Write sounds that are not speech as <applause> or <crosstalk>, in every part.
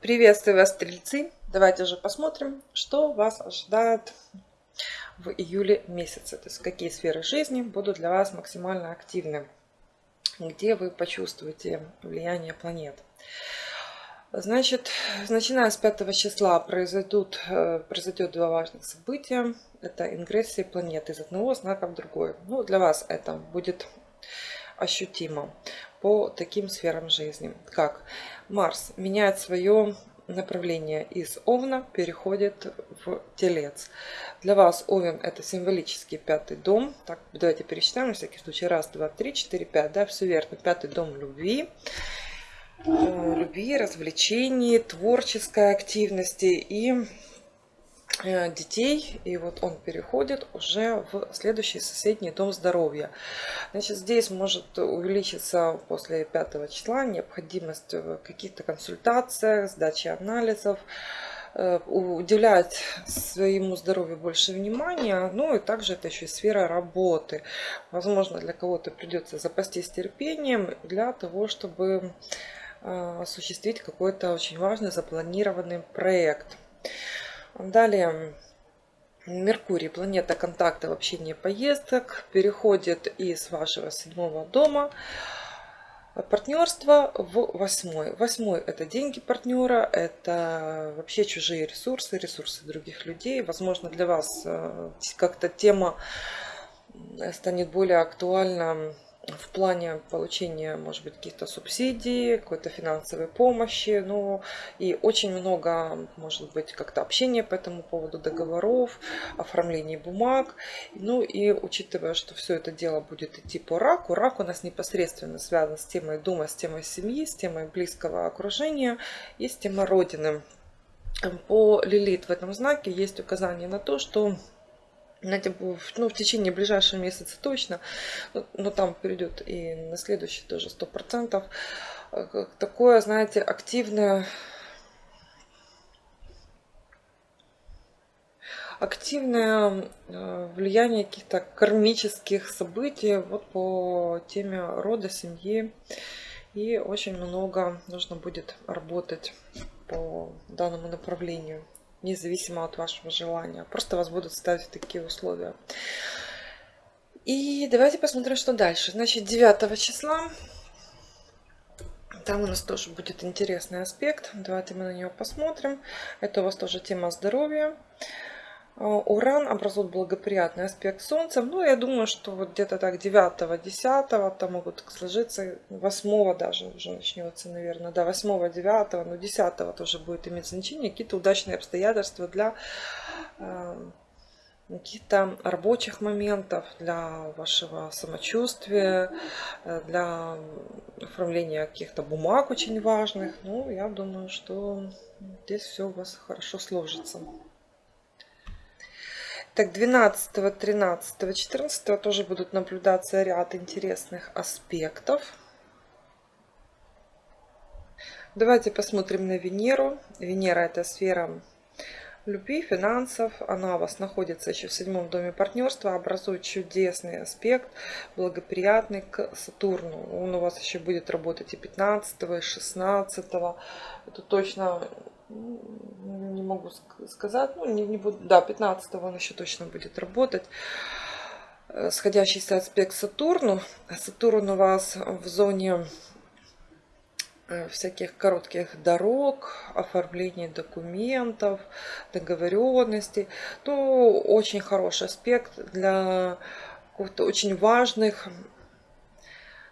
Приветствую вас, стрельцы! Давайте же посмотрим, что вас ожидает в июле месяце. То есть какие сферы жизни будут для вас максимально активны. Где вы почувствуете влияние планет. Значит, начиная с 5 числа произойдут, э, произойдет два важных события. Это ингрессия планет из одного знака в другой. Ну, для вас это будет ощутимо по таким сферам жизни, как Марс меняет свое направление из Овна, переходит в Телец. Для вас Овен это символический пятый дом. Так, давайте пересчитаем на всякий случай. Раз, два, три, четыре, пять. Да, все верно. Пятый дом любви э, любви, развлечений, творческой активности и детей, и вот он переходит уже в следующий соседний дом здоровья. Значит, здесь может увеличиться после 5 числа необходимость в каких-то консультациях, сдаче анализов, э, уделять своему здоровью больше внимания. Ну и также это еще и сфера работы. Возможно, для кого-то придется запастись терпением для того, чтобы э, осуществить какой-то очень важный запланированный проект. Далее Меркурий, планета контакта, общения, поездок, переходит из вашего седьмого дома партнерство в восьмой. Восьмой это деньги партнера, это вообще чужие ресурсы, ресурсы других людей. Возможно, для вас э, как-то тема станет более актуальна в плане получения, может быть, каких-то субсидий, какой-то финансовой помощи, ну и очень много, может быть, как-то общения по этому поводу, договоров, оформления бумаг. Ну и учитывая, что все это дело будет идти по раку, рак у нас непосредственно связан с темой дома, с темой семьи, с темой близкого окружения и с темой родины. По Лилит в этом знаке есть указание на то, что знаете, ну, в течение ближайшего месяца точно, но, там перейдет и на следующий тоже сто процентов. Э, такое, знаете, активное активное э, влияние каких-то кармических событий вот по теме рода, семьи. И очень много нужно будет работать по данному направлению независимо от вашего желания. Просто вас будут ставить в такие условия. И давайте посмотрим, что дальше. Значит, 9 числа. Там у нас тоже будет интересный аспект. Давайте мы на него посмотрим. Это у вас тоже тема здоровья. А, Уран образует благоприятный аспект Солнца. Ну, я думаю, что вот где-то так 9-10 там могут сложиться, 8 даже уже начнется, наверное, да, 8-9, но 10 тоже будет иметь значение, какие-то удачные обстоятельства для э, каких-то рабочих моментов, для вашего самочувствия, э, для оформления каких-то бумаг очень важных. Ну, я думаю, что здесь все у вас хорошо сложится. Так, 12, 13, 14 тоже будут наблюдаться ряд интересных аспектов. Давайте посмотрим на Венеру. Венера это сфера любви, финансов. Она у вас находится еще в седьмом доме партнерства, образует чудесный аспект, благоприятный к Сатурну. Он у вас еще будет работать и 15, и 16. Это точно могу сказать, ну не, не буду, да, 15 он еще точно будет работать. Э, сходящийся аспект Сатурну. Сатурн у вас в зоне э, всяких коротких дорог, оформления документов, договоренностей. Ну, очень хороший аспект для каких-то очень важных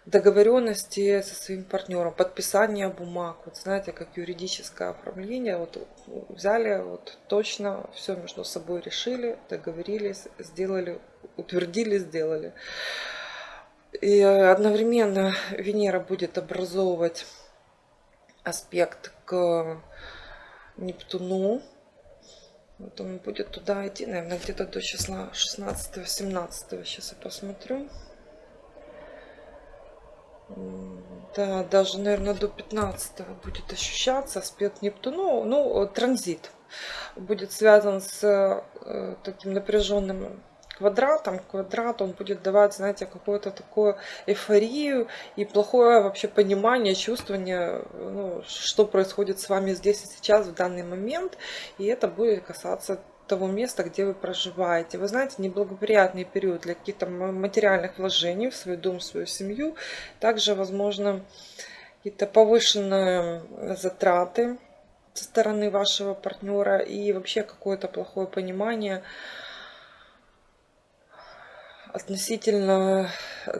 договоренности со своим партнером, подписание бумаг, вот знаете, как юридическое оформление, вот взяли, вот точно все между собой решили, договорились, сделали, утвердили, сделали. И одновременно Венера будет образовывать аспект к Нептуну. Вот он будет туда идти, наверное, где-то до числа 16-17. Сейчас я посмотрю. Да, даже, наверное, до 15 будет ощущаться аспект Нептуну. Ну, транзит будет связан с э, таким напряженным квадратом. Квадрат, он будет давать, знаете, какую-то такую эйфорию и плохое вообще понимание, чувствование, ну, что происходит с вами здесь и сейчас, в данный момент. И это будет касаться того места, где вы проживаете. Вы знаете, неблагоприятный период для каких-то материальных вложений в свой дом, в свою семью. Также, возможно, какие-то повышенные затраты со стороны вашего партнера и вообще какое-то плохое понимание относительно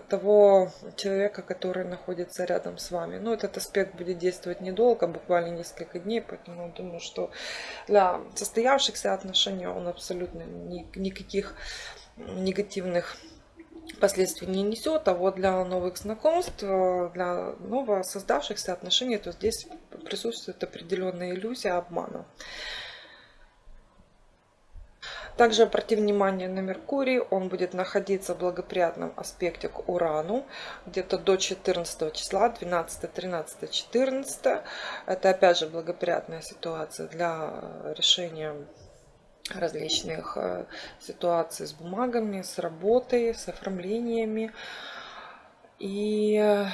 того человека, который находится рядом с вами. Но этот аспект будет действовать недолго, буквально несколько дней, поэтому думаю, что для состоявшихся отношений он абсолютно никаких негативных последствий не несет, а вот для новых знакомств, для ново создавшихся отношений, то здесь присутствует определенная иллюзия обмана. Также обрати внимание на Меркурий, он будет находиться в благоприятном аспекте к Урану, где-то до 14 числа, 12, 13, 14. Это опять же благоприятная ситуация для решения различных э, ситуаций с бумагами, с работой, с оформлениями. И Э,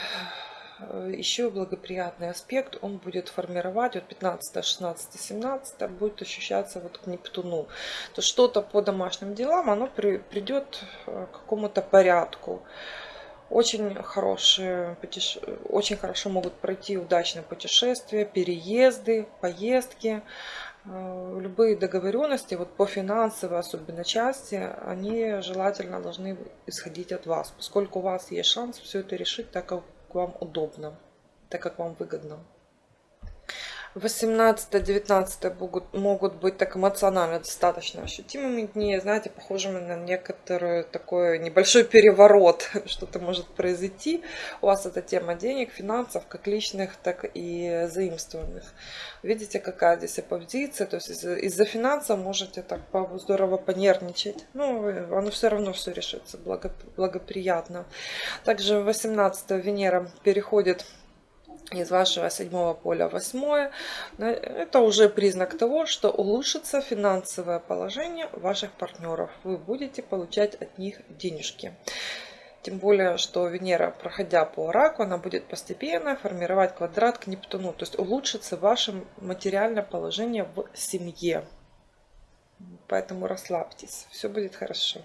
еще благоприятный аспект он будет формировать от 15, 16, 17 будет ощущаться вот к Нептуну. То что-то по домашним делам оно при, придет э, к какому-то порядку. Очень хорошие, очень хорошо могут пройти удачные путешествия, переезды, поездки. Э, любые договоренности вот по финансовой особенно части, они желательно должны исходить от вас, поскольку у вас есть шанс все это решить так, вам удобно, так как вам выгодно. 18-19 могут, могут быть так эмоционально достаточно ощутимыми дни, знаете, похожими на некоторый такой небольшой переворот, <laughs> что-то может произойти. У вас эта тема денег, финансов, как личных, так и заимствованных. Видите, какая здесь оппозиция, то есть из-за из финансов можете так здорово понервничать, ну, оно все равно все решится благоприятно. Также 18 Венера переходит из вашего седьмого поля восьмое, это уже признак того, что улучшится финансовое положение ваших партнеров. Вы будете получать от них денежки. Тем более, что Венера, проходя по раку, она будет постепенно формировать квадрат к Нептуну. То есть улучшится ваше материальное положение в семье. Поэтому расслабьтесь, все будет хорошо.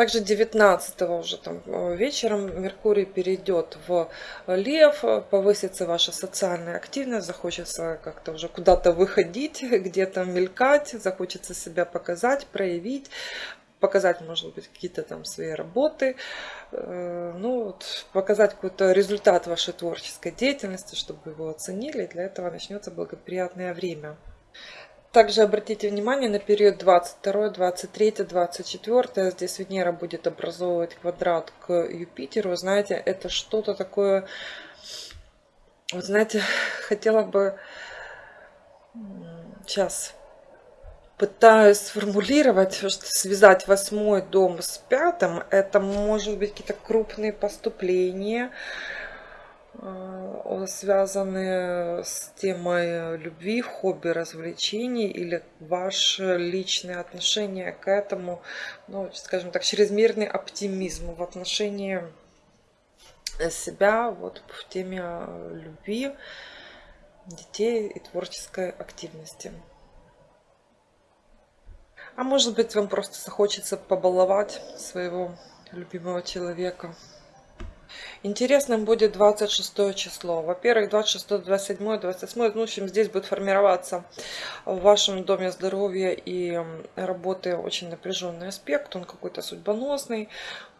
Также 19 уже там э, вечером Меркурий перейдет в Лев, повысится ваша социальная активность, захочется как-то уже куда-то выходить, <laughs> где-то мелькать, захочется себя показать, проявить, показать, может быть, какие-то там свои работы, э, ну, вот, показать какой-то результат вашей творческой деятельности, чтобы его оценили. Для этого начнется благоприятное время. Также обратите внимание на период 22, 23, 24. Здесь Венера будет образовывать квадрат к Юпитеру. Знаете, это что-то такое... Вот знаете, <laughs> хотела бы... Сейчас пытаюсь сформулировать, что связать восьмой дом с пятым. Это может быть какие-то крупные поступления, связаны с темой любви, хобби, развлечений или ваше личное отношение к этому, ну, скажем так, чрезмерный оптимизм в отношении себя вот в теме любви, детей и творческой активности. А может быть, вам просто захочется побаловать своего любимого человека. Интересным будет 26 число. Во-первых, 26, 27, 28, ну, в общем, здесь будет формироваться в вашем доме здоровья и работы очень напряженный аспект, он какой-то судьбоносный.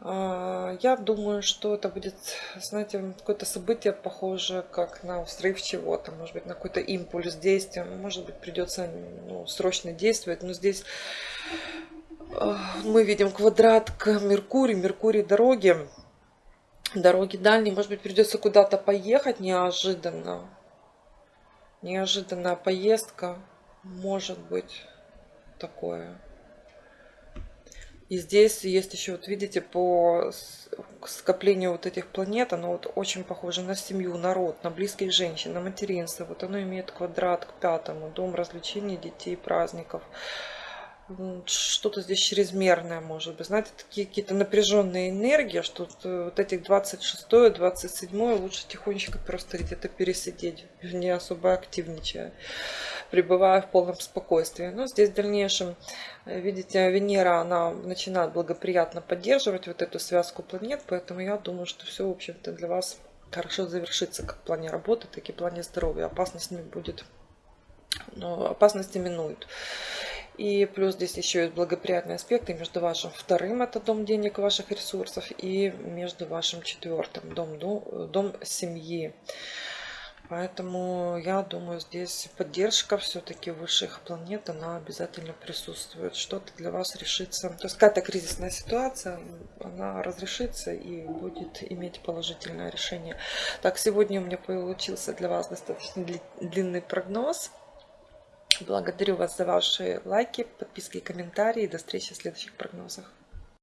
А, я думаю, что это будет, знаете, какое-то событие похоже, как на взрыв чего-то, может быть, на какой-то импульс действия, может быть, придется ну, срочно действовать, но здесь а, мы видим квадрат к Меркурию, Меркурий дороги, дороги дальние, может быть, придется куда-то поехать неожиданно. Неожиданная поездка может быть такое. И здесь есть еще, вот видите, по скоплению вот этих планет, оно вот очень похоже на семью, народ, на близких женщин, на материнство. Вот оно имеет квадрат к пятому, дом развлечений, детей, праздников. Что-то здесь чрезмерное может быть. Знаете, такие какие-то напряженные энергии, что вот этих 26 27 лучше тихонечко просто где-то пересидеть, не особо активничая, пребывая в полном спокойствии. Но здесь в дальнейшем, э, видите, Венера, она начинает благоприятно поддерживать вот эту связку планет, поэтому я думаю, что все, в общем-то, для вас хорошо завершится как в плане работы, так и в плане здоровья. Опасность не будет, но опасности минуют. И плюс здесь еще есть благоприятные аспекты между вашим вторым, это дом денег, ваших ресурсов, и между вашим четвертым, дом, дом, семьи. Поэтому я думаю, здесь поддержка все-таки высших планет, она обязательно присутствует. Что-то для вас решится. То есть какая-то кризисная ситуация, она разрешится и будет иметь положительное решение. Так, сегодня у меня получился для вас достаточно длинный прогноз. Благодарю вас за ваши лайки, подписки и комментарии. До встречи в следующих прогнозах.